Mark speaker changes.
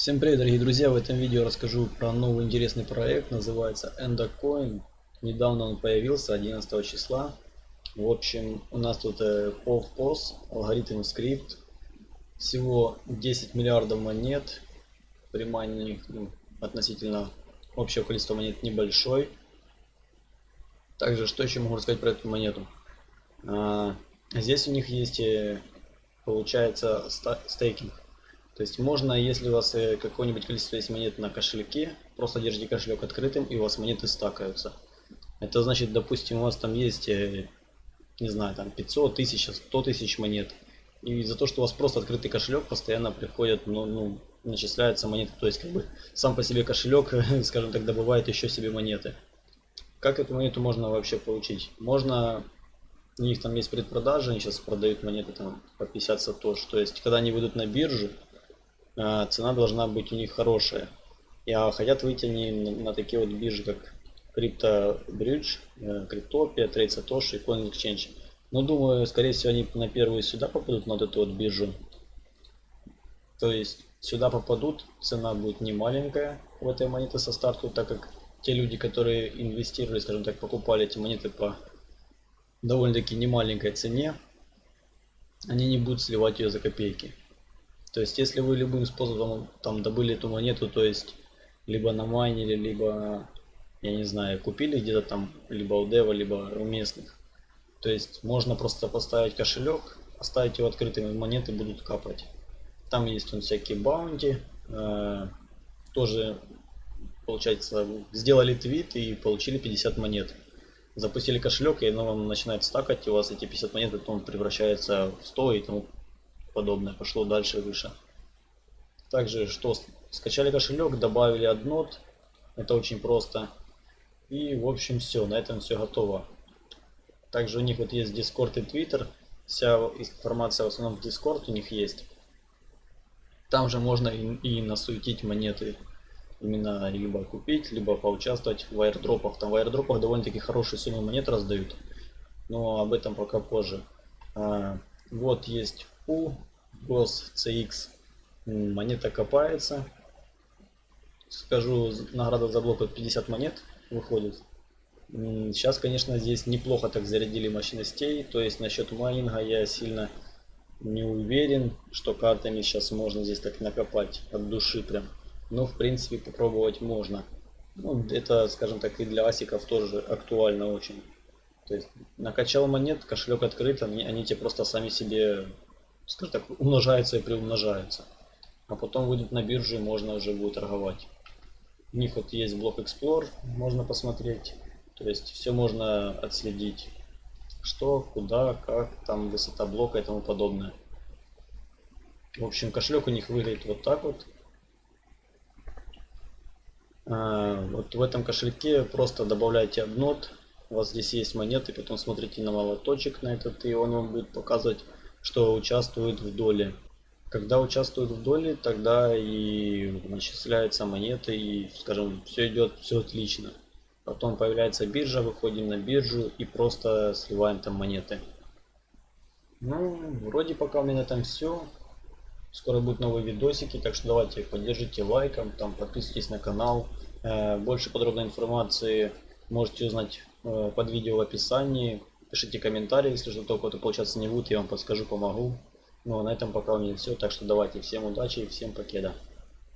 Speaker 1: Всем привет, дорогие друзья! В этом видео расскажу про новый интересный проект, называется Endocoin. Недавно он появился, 11 числа. В общем, у нас тут э, POV-POS, алгоритм скрипт. Всего 10 миллиардов монет. Примании ну, относительно общего количества монет небольшой. Также, что еще могу рассказать про эту монету? А, здесь у них есть, э, получается, стейкинг. То есть можно, если у вас э, какое-нибудь количество есть монет на кошельке, просто держите кошелек открытым и у вас монеты стакаются. Это значит, допустим, у вас там есть, э, не знаю, там 500, 1000, 100 тысяч монет. И за то, что у вас просто открытый кошелек, постоянно приходят, ну, ну, начисляются монеты. То есть, как бы, сам по себе кошелек, скажем так, добывает еще себе монеты. Как эту монету можно вообще получить? Можно, у них там есть предпродажи, они сейчас продают монеты там по 50 сатош. То есть, когда они выйдут на биржу, цена должна быть у них хорошая. И а хотят выйти они на, на такие вот биржи, как Crypto Bridge, Cryptopia, Trade Satoshi и Coin Exchange. Но думаю, скорее всего, они на первую сюда попадут, на вот эту вот биржу. То есть сюда попадут, цена будет не маленькая в этой монеты со старту, так как те люди, которые инвестировали, скажем так, покупали эти монеты по довольно-таки немаленькой цене, они не будут сливать ее за копейки. То есть, если вы любым способом там добыли эту монету, то есть, либо на майнере, либо, я не знаю, купили где-то там, либо у дева, либо у местных. То есть, можно просто поставить кошелек, оставить его открытым, и монеты будут капать. Там есть он всякие баунти, э, тоже, получается, сделали твит и получили 50 монет. Запустили кошелек, и оно вам начинает стакать, и у вас эти 50 монет потом превращается в 100 и тому подобное пошло дальше выше. Также что скачали кошелек, добавили однот, это очень просто. И в общем все, на этом все готово. Также у них вот есть Discord и Twitter, вся информация в основном в Discord у них есть. Там же можно и, и насуетить монеты именно либо купить, либо поучаствовать в аирдропах. Там в аирдропах довольно-таки хорошие суммы монет раздают. Но об этом пока позже. Вот есть у GOS CX монета копается. Скажу, награда за блок от 50 монет выходит. Сейчас, конечно, здесь неплохо так зарядили мощностей. То есть насчет майнинга я сильно не уверен, что картами сейчас можно здесь так накопать от души прям. Но в принципе попробовать можно. Ну, это, скажем так, и для асиков тоже актуально очень. То есть накачал монет, кошелек открыт, они, они тебе просто сами себе скажем так, умножаются и приумножаются. А потом выйдут на биржу и можно уже будет торговать. У них вот есть блок Explore, можно посмотреть. То есть все можно отследить. Что, куда, как, там высота блока и тому подобное. В общем, кошелек у них выглядит вот так вот. А, вот в этом кошельке просто добавляйте однот. У вас здесь есть монеты, потом смотрите на молоточек на этот, и он вам будет показывать что участвует в доле. Когда участвуют в доле, тогда и начисляются монеты, и, скажем, все идет, все отлично. Потом появляется биржа, выходим на биржу и просто сливаем там монеты. Ну, вроде пока у меня там все. Скоро будут новые видосики, так что давайте поддержите лайком, там подписывайтесь на канал. Э, больше подробной информации можете узнать под видео в описании. Пишите комментарии, если что-то у то получаться не будет, я вам подскажу, помогу. Ну а на этом пока у меня все, так что давайте всем удачи и всем покеда.